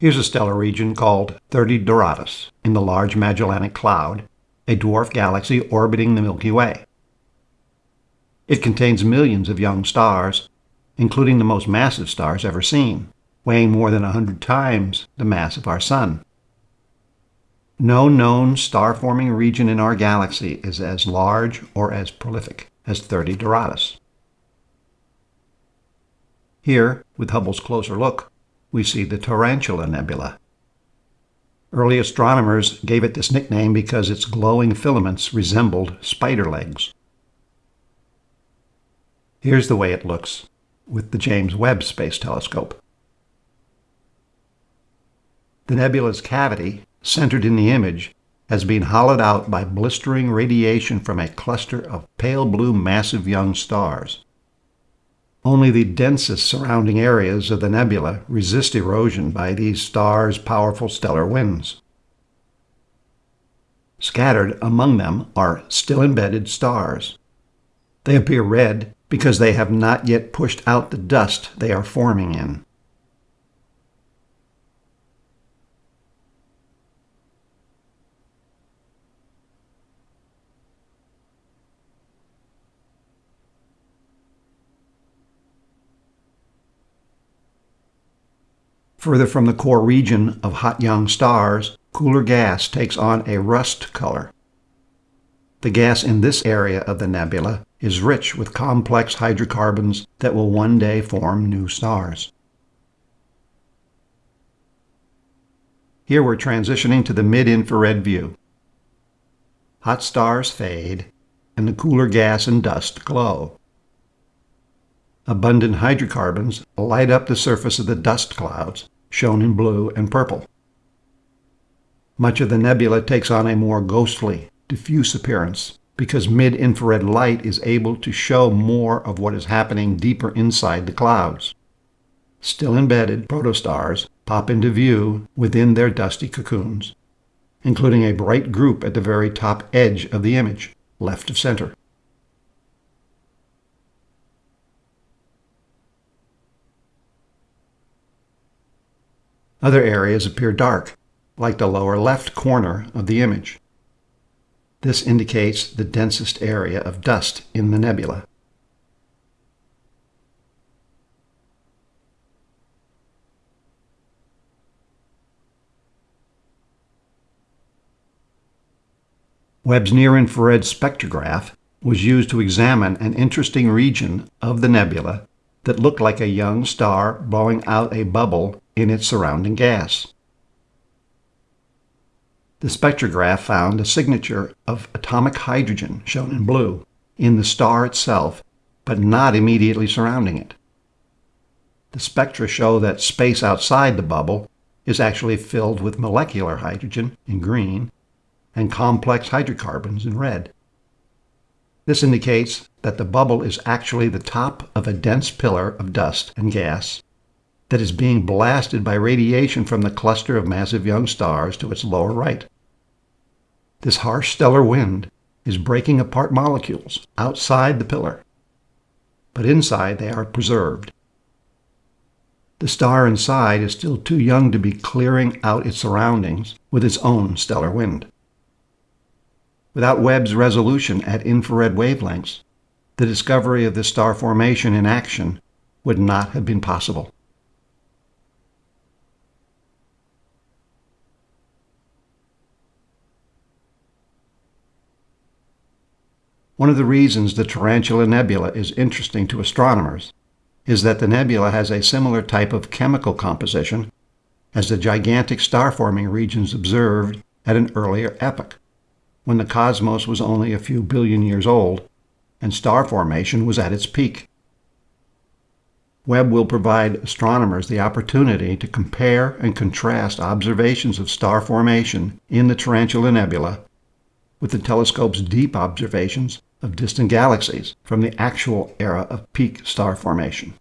Here's a stellar region called 30 Doradus in the Large Magellanic Cloud, a dwarf galaxy orbiting the Milky Way. It contains millions of young stars, including the most massive stars ever seen, weighing more than 100 times the mass of our Sun. No known star-forming region in our galaxy is as large or as prolific as 30 Doradus. Here, with Hubble's closer look, we see the Tarantula Nebula. Early astronomers gave it this nickname because its glowing filaments resembled spider legs. Here's the way it looks with the James Webb Space Telescope. The nebula's cavity, centered in the image, has been hollowed out by blistering radiation from a cluster of pale blue massive young stars. Only the densest surrounding areas of the nebula resist erosion by these stars' powerful stellar winds. Scattered among them are still embedded stars. They appear red because they have not yet pushed out the dust they are forming in. Further from the core region of hot young stars, cooler gas takes on a rust color. The gas in this area of the nebula is rich with complex hydrocarbons that will one day form new stars. Here we're transitioning to the mid-infrared view. Hot stars fade, and the cooler gas and dust glow. Abundant hydrocarbons light up the surface of the dust clouds, shown in blue and purple. Much of the nebula takes on a more ghostly, diffuse appearance because mid-infrared light is able to show more of what is happening deeper inside the clouds. Still embedded protostars pop into view within their dusty cocoons, including a bright group at the very top edge of the image, left of center. Other areas appear dark, like the lower left corner of the image. This indicates the densest area of dust in the nebula. Webb's near-infrared spectrograph was used to examine an interesting region of the nebula that looked like a young star blowing out a bubble in its surrounding gas. The spectrograph found a signature of atomic hydrogen, shown in blue, in the star itself, but not immediately surrounding it. The spectra show that space outside the bubble is actually filled with molecular hydrogen in green and complex hydrocarbons in red. This indicates that the bubble is actually the top of a dense pillar of dust and gas that is being blasted by radiation from the cluster of massive young stars to its lower right. This harsh stellar wind is breaking apart molecules outside the pillar, but inside they are preserved. The star inside is still too young to be clearing out its surroundings with its own stellar wind. Without Webb's resolution at infrared wavelengths, the discovery of this star formation in action would not have been possible. One of the reasons the Tarantula Nebula is interesting to astronomers is that the nebula has a similar type of chemical composition as the gigantic star-forming regions observed at an earlier epoch, when the cosmos was only a few billion years old and star formation was at its peak. Webb will provide astronomers the opportunity to compare and contrast observations of star formation in the Tarantula Nebula with the telescope's deep observations of distant galaxies from the actual era of peak star formation.